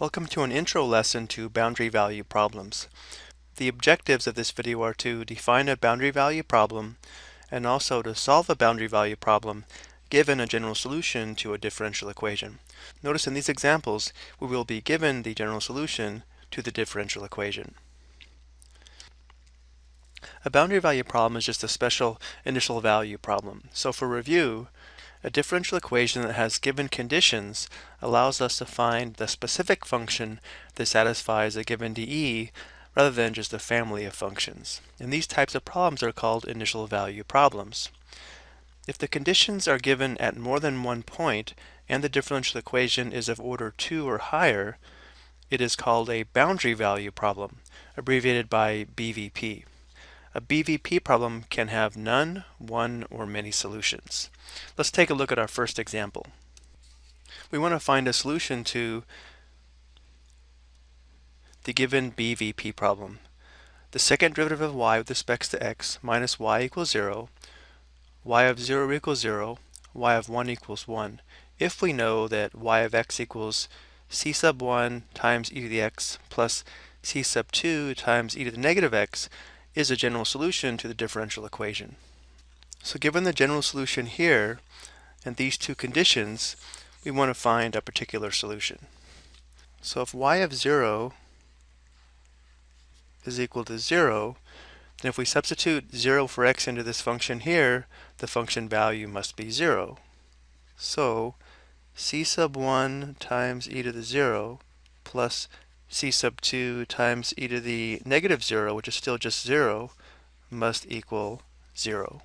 Welcome to an intro lesson to boundary value problems. The objectives of this video are to define a boundary value problem and also to solve a boundary value problem given a general solution to a differential equation. Notice in these examples we will be given the general solution to the differential equation. A boundary value problem is just a special initial value problem. So for review, a differential equation that has given conditions allows us to find the specific function that satisfies a given dE rather than just a family of functions. And these types of problems are called initial value problems. If the conditions are given at more than one point and the differential equation is of order 2 or higher, it is called a boundary value problem, abbreviated by BVP. A BVP problem can have none, one, or many solutions. Let's take a look at our first example. We want to find a solution to the given BVP problem. The second derivative of y with respect to x minus y equals 0, y of 0 equals 0, y of 1 equals 1. If we know that y of x equals c sub 1 times e to the x plus c sub 2 times e to the negative x, is a general solution to the differential equation. So given the general solution here and these two conditions, we want to find a particular solution. So if y of 0 is equal to 0, then if we substitute 0 for x into this function here, the function value must be 0. So c sub 1 times e to the 0 plus c sub 2 times e to the negative 0, which is still just 0, must equal 0.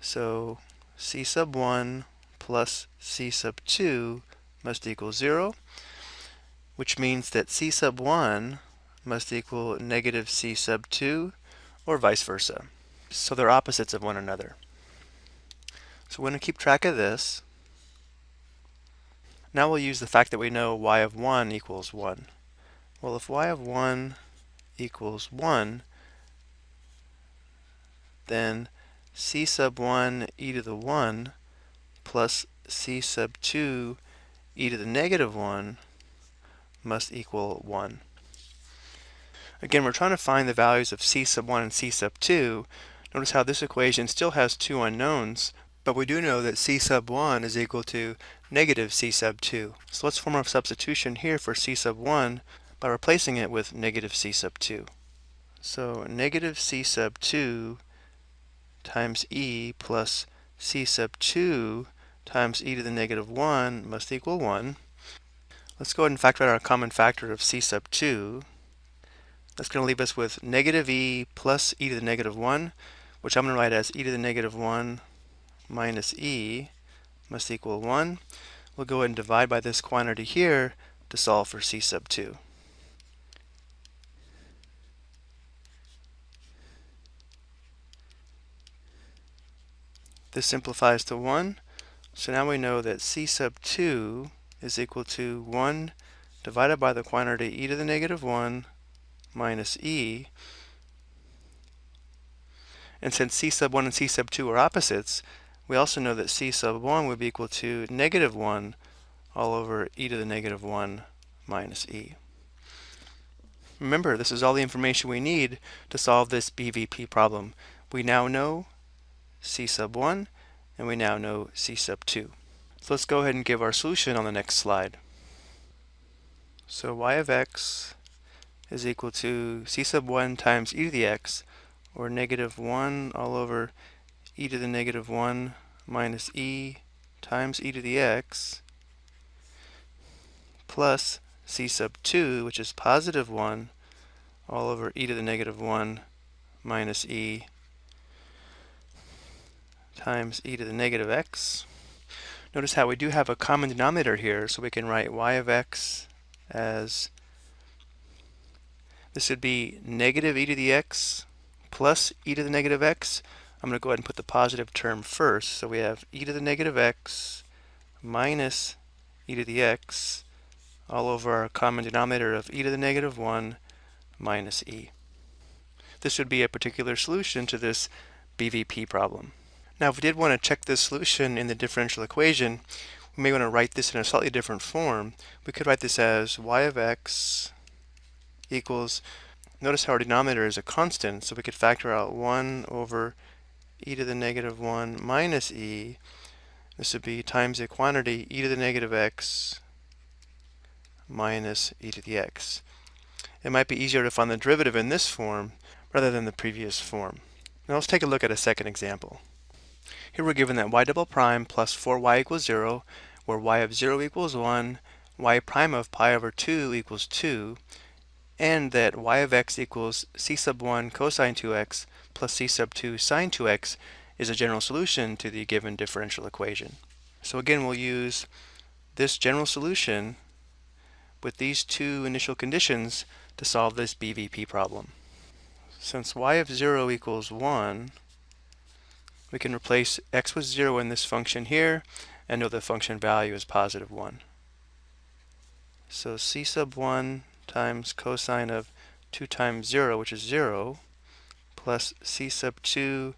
So c sub 1 plus c sub 2 must equal 0, which means that c sub 1 must equal negative c sub 2, or vice versa. So they're opposites of one another. So we're going to keep track of this. Now we'll use the fact that we know y of 1 equals 1. Well, if y of 1 equals 1, then c sub 1 e to the 1 plus c sub 2 e to the negative 1 must equal 1. Again, we're trying to find the values of c sub 1 and c sub 2. Notice how this equation still has two unknowns, but we do know that c sub 1 is equal to negative c sub 2. So let's form a substitution here for c sub 1 by replacing it with negative c sub 2. So negative c sub 2 times e plus c sub 2 times e to the negative 1 must equal 1. Let's go ahead and factor out our common factor of c sub 2. That's going to leave us with negative e plus e to the negative 1, which I'm going to write as e to the negative 1 minus e must equal 1. We'll go ahead and divide by this quantity here to solve for c sub 2. This simplifies to 1. So now we know that c sub 2 is equal to 1 divided by the quantity e to the negative 1 minus e. And since c sub 1 and c sub 2 are opposites, we also know that c sub 1 would be equal to negative 1 all over e to the negative 1 minus e. Remember, this is all the information we need to solve this BVP problem. We now know c sub 1 and we now know c sub 2. So let's go ahead and give our solution on the next slide. So y of x is equal to c sub 1 times e to the x or negative 1 all over e to the negative 1 minus e times e to the x plus c sub 2, which is positive 1, all over e to the negative 1 minus e times e to the negative x. Notice how we do have a common denominator here, so we can write y of x as this would be negative e to the x plus e to the negative x I'm going to go ahead and put the positive term first. So we have e to the negative x minus e to the x all over our common denominator of e to the negative 1 minus e. This would be a particular solution to this BVP problem. Now if we did want to check this solution in the differential equation, we may want to write this in a slightly different form. We could write this as y of x equals, notice how our denominator is a constant, so we could factor out 1 over e to the negative 1 minus e. This would be times the quantity e to the negative x minus e to the x. It might be easier to find the derivative in this form rather than the previous form. Now let's take a look at a second example. Here we're given that y double prime plus 4y equals 0, where y of 0 equals 1, y prime of pi over 2 equals 2, and that y of x equals c sub 1 cosine 2x plus c sub 2 sine 2x is a general solution to the given differential equation. So again, we'll use this general solution with these two initial conditions to solve this BVP problem. Since y of 0 equals 1, we can replace x with 0 in this function here and know the function value is positive 1. So c sub 1 times cosine of 2 times 0, which is 0, plus c sub 2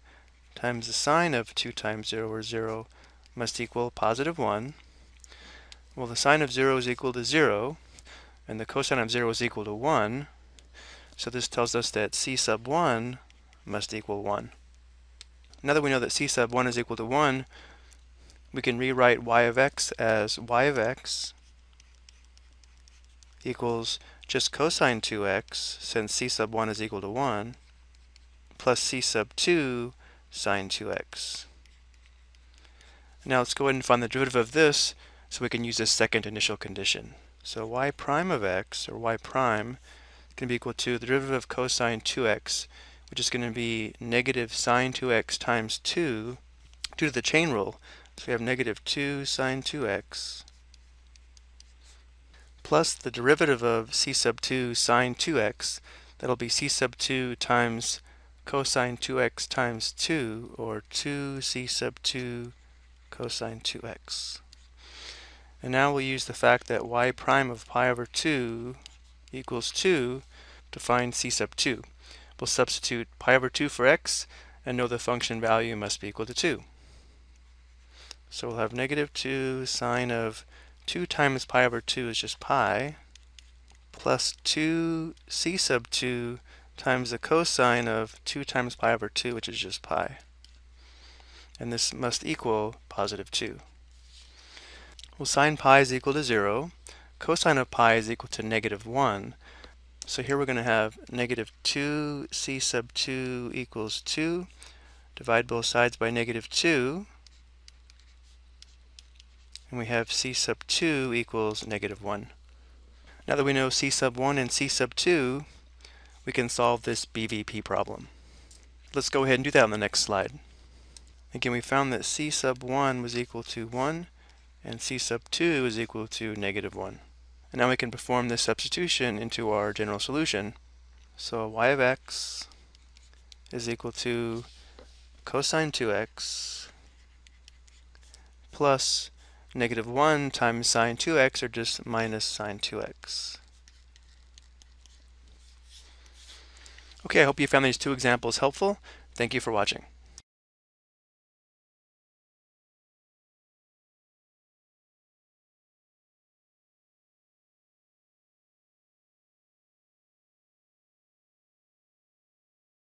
times the sine of 2 times 0, or 0, must equal positive 1. Well, the sine of 0 is equal to 0, and the cosine of 0 is equal to 1. So this tells us that c sub 1 must equal 1. Now that we know that c sub 1 is equal to 1, we can rewrite y of x as y of x equals just cosine 2x, since c sub 1 is equal to 1, plus c sub 2 sine 2x. Now let's go ahead and find the derivative of this so we can use this second initial condition. So y prime of x, or y prime, is going to be equal to the derivative of cosine 2x, which is going to be negative sine 2x times 2 due to the chain rule. So we have negative 2 sine 2x plus the derivative of c sub 2 sine 2x. That'll be c sub 2 times cosine 2x times 2, or 2c sub 2 cosine 2x. And now we'll use the fact that y prime of pi over 2 equals 2 to find c sub 2. We'll substitute pi over 2 for x and know the function value must be equal to 2. So we'll have negative 2 sine of 2 times pi over 2 is just pi, plus 2c sub 2 times the cosine of 2 times pi over 2, which is just pi. And this must equal positive 2. Well, sine pi is equal to 0. Cosine of pi is equal to negative 1. So here we're going to have negative 2c sub 2 equals 2. Divide both sides by negative 2 and we have c sub 2 equals negative 1. Now that we know c sub 1 and c sub 2, we can solve this BVP problem. Let's go ahead and do that on the next slide. Again, we found that c sub 1 was equal to 1 and c sub 2 is equal to negative 1. And now we can perform this substitution into our general solution. So y of x is equal to cosine 2x plus negative 1 times sine 2x, or just minus sine 2x. Okay, I hope you found these two examples helpful. Thank you for watching.